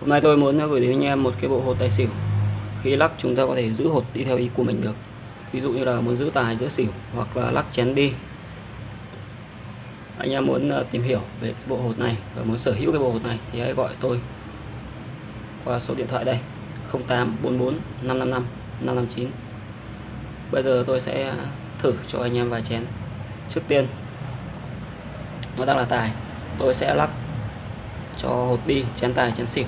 Hôm nay tôi muốn gửi đến anh em một cái bộ hột tài xỉu. Khi lắc chúng ta có thể giữ hột đi theo ý của mình được. Ví dụ như là muốn giữ tài giữ xỉu hoặc là lắc chén đi. Anh em muốn ờ, tìm hiểu về cái bộ hột này và muốn sở hữu cái bộ hột này thì hãy gọi tôi qua số điện thoại đây 0844 555 559. Bây giờ tôi sẽ thử cho anh em vài chén. Trước tiên nó đang là tài, tôi sẽ lắc cho hột đi chén tài chén xỉu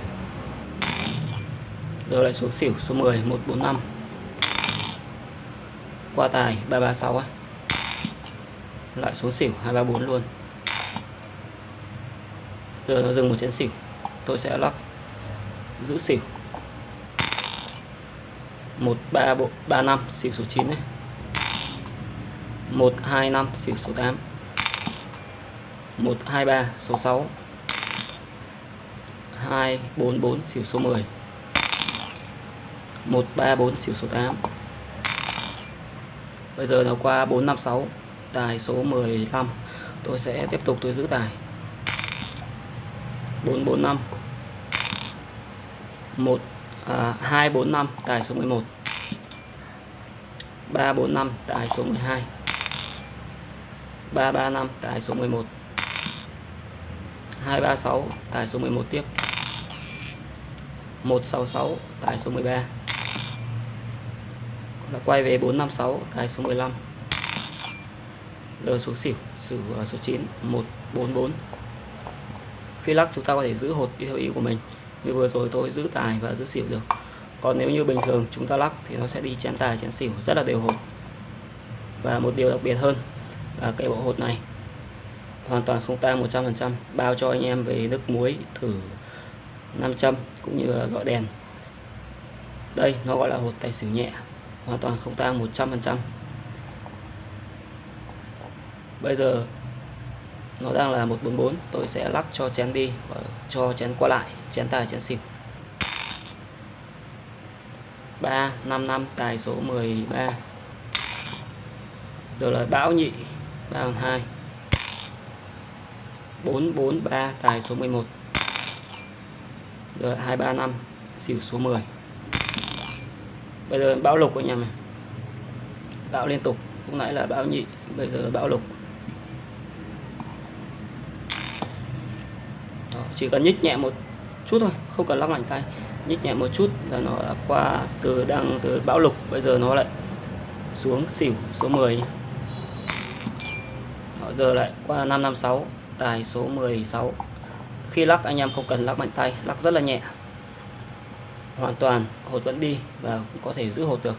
rồi lại xuống xỉu, số 10 145 qua tài 336 ấy. lại xuống xỉu 234 luôn. Giờ nó dừng một chén xỉu, tôi sẽ lắp giữ xỉu. 1335 xỉu số 9 này 125 xỉu số 8 123 số 6 244 xỉu số 10 134 xỉu số 8 Bây giờ nó qua 456 Tài số 15 Tôi sẽ tiếp tục tôi giữ tài. 445 1 à, 245 tài số 11 345 tài số 12 335 tài số 11 236 tài số 11 tiếp. 166 tài số 13 là quay về 456 tài số 15 l số xỉu xỉu à, số 9 144 khi lắc chúng ta có thể giữ hột đi theo ý của mình, như vừa rồi tôi giữ tài và giữ xỉu được. Còn nếu như bình thường chúng ta lắc thì nó sẽ đi chén tài, chén xỉu, rất là đều hột. Và một điều đặc biệt hơn là cái bộ hột này, hoàn toàn không tan 100% bao cho anh em về nước muối thử 500 cũng như là dọi đèn. Đây nó gọi là hột tài xỉu nhẹ hoàn toàn không tang 100% bây giờ, nó đang là 144 tôi sẽ lắc cho chén đi và cho chén qua lại, chén tài, chén xỉu. 355 tài số 13 giờ là bão nhị 32 443 tài số 11 rồi 235 xỉu số 10 bây giờ bão lục anh em này bão liên tục lúc nãy là bão nhị bây giờ bão lục. Đó, chỉ cần nhích nhẹ một chút thôi không cần lắc mạnh tay. Nhích nhẹ một chút là nó đã qua từ đang từ bão lục bây giờ nó lại xuống xỉu số 10 Đó, giờ lại qua 556 tài số 16 khi lắc anh em không cần lắc mạnh tay lắc rất là nhẹ hoàn toàn hột vẫn đi và cũng có thể giữ hột được.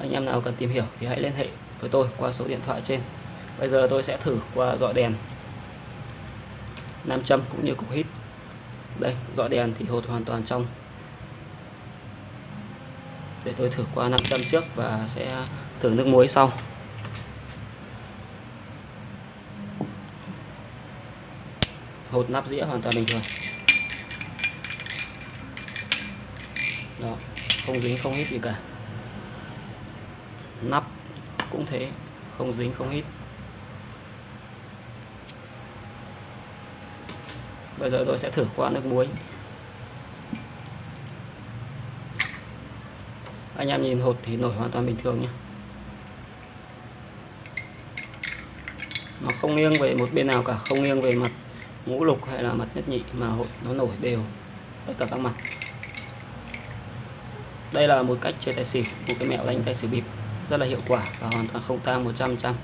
Anh em nào cần tìm hiểu thì hãy liên hệ với tôi qua số điện thoại trên. Bây giờ tôi sẽ thử qua dọi đèn nam châm cũng như cục hít. Đây, dọi đèn thì hột hoàn toàn trong. Để tôi thử qua nam châm trước và sẽ thử nước muối sau. Hột nắp dĩa hoàn toàn bình thường. Đó, không dính không hít gì cả. Nắp cũng thế, không dính không hít bây giờ tôi sẽ thử qua nước muối. Anh em nhìn hột thì nổi hoàn toàn bình thường nhé. Nó không nghiêng về một bên nào cả, không nghiêng về mặt ngũ lục hay là mặt nhất nhị mà hột nó nổi đều tất cả các mặt đây là một cách chơi tài xỉu. Một cái mẹo đánh tài xỉu bịp. Rất là hiệu quả và hoàn toàn không tang 100 trăm.